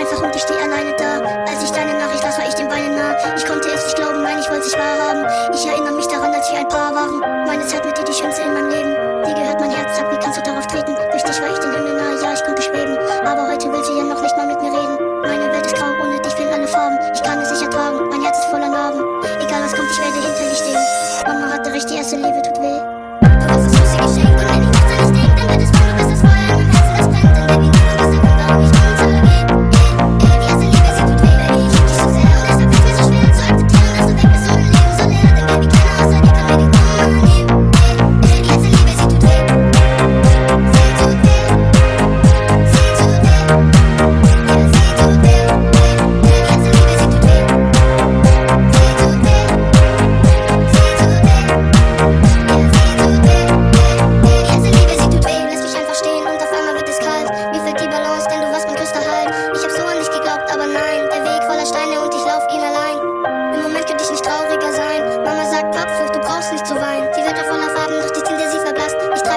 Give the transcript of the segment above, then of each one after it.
einfach und ich stehe alleine da. Als ich deine Nachricht las, war ich den Beinen nah. Ich konnte es nicht glauben, nein, ich wollte es wahrhaben. Ich erinnere mich daran, als wir ein Paar waren. Meine Zeit mit dir die schönste in meinem Leben. Dir gehört mein Herz, hab wie kannst du darauf treten.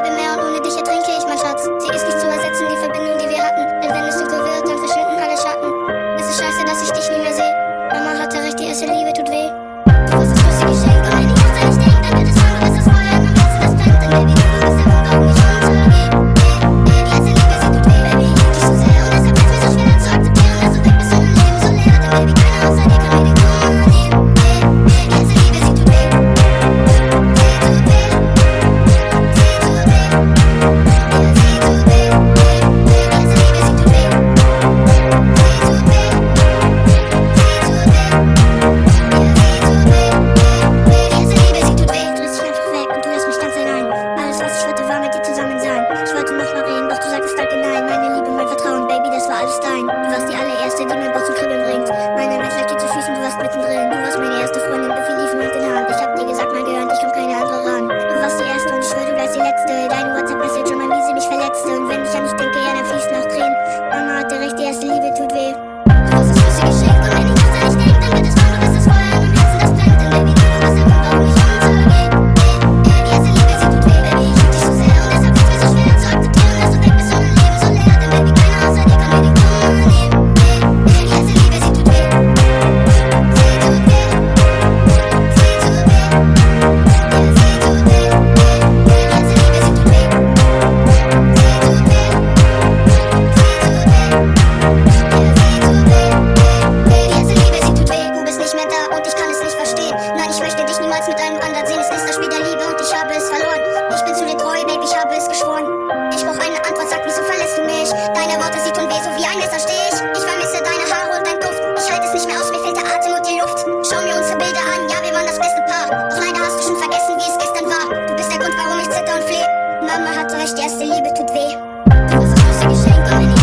bleibe mehr und ohne dich ertrinke ich, mein Schatz. Sie ist nicht zu ersetzen, die Verbindung, die wir hatten. Denn wenn es dunkel wird, dann verschwinden alle Schatten. Es ist scheiße, dass ich dich nie mehr sehe. Mama hatte recht, die erste Liebe tut weh. Du wirst das größte Geschenk, aber wenn ich erst an dich dann wird es warm, das ist wahr. Щастя, liebe tut weh. Du hast Geschenk, aber nicht.